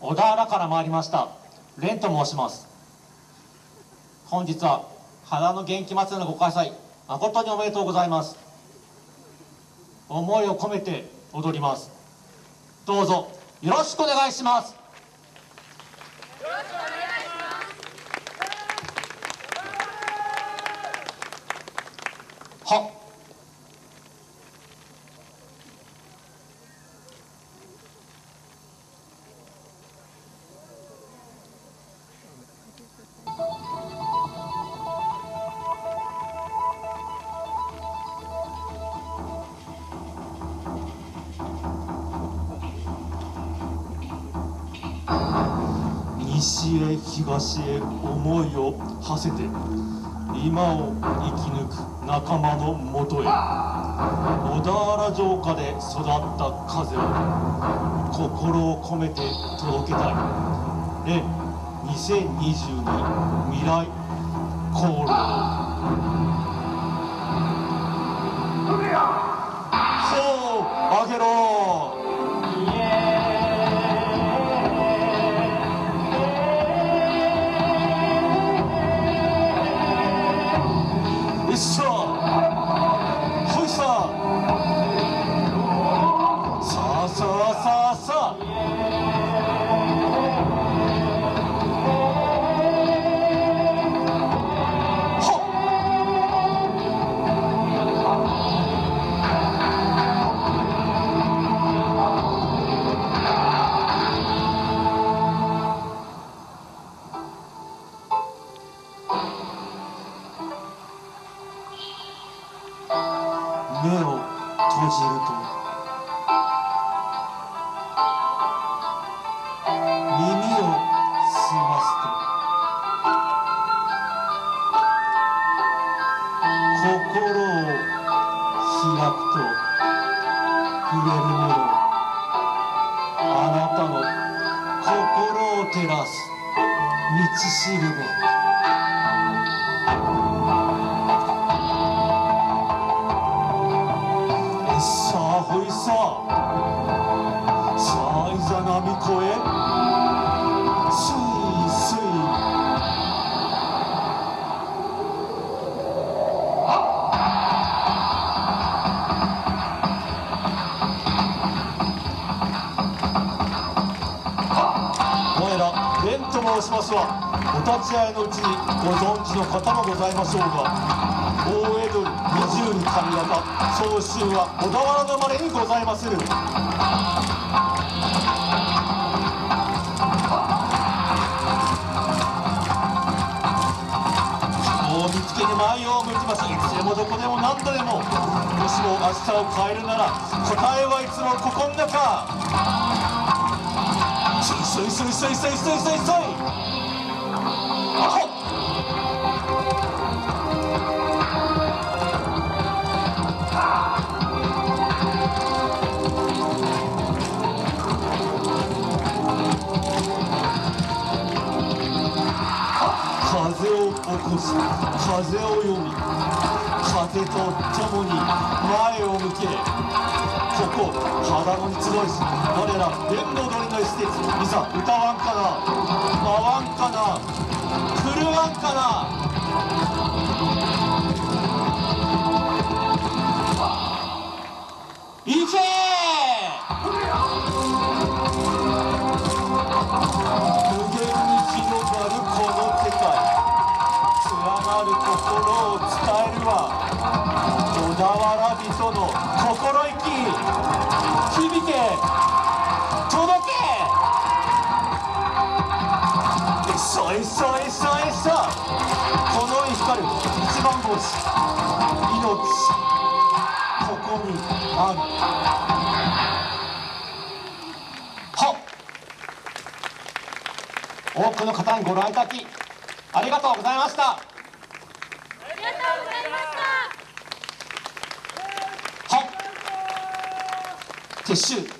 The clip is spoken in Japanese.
小田原から参りました。蓮と申します。本日は花の元気祭りのご開催誠におめでとうございます。思いを込めて踊ります。どうぞよろしくお願いします。はっ。西へ東へ思いを馳せて今を生き抜く仲間のもとへ小田原城下で育った風を心を込めて届けたい。で2022未来航路ほじると耳を澄ますと心を開くと触れるものあなたの心を照らす道しるべ。蓮と申しますはお立ち会いのうちにご存知の方もございましょうが大江戸二十に神型総州は小田原の生まれにございまする。人を見つけに前を向きますいつでもどこでも何度でももしも明日を変えるなら答えはいつもここん中。そいそいそいそいそいそいそいそい少し風を読み風と共に前を向けここ肌のに集いし我ら電動鳥の施設いざ歌わんかな舞わんかな狂わんかな。の心意気響け届け。そいそいそいそこの世に光る一番星命ここにある。は多くの方にご覧いただきありがとうございました。 개수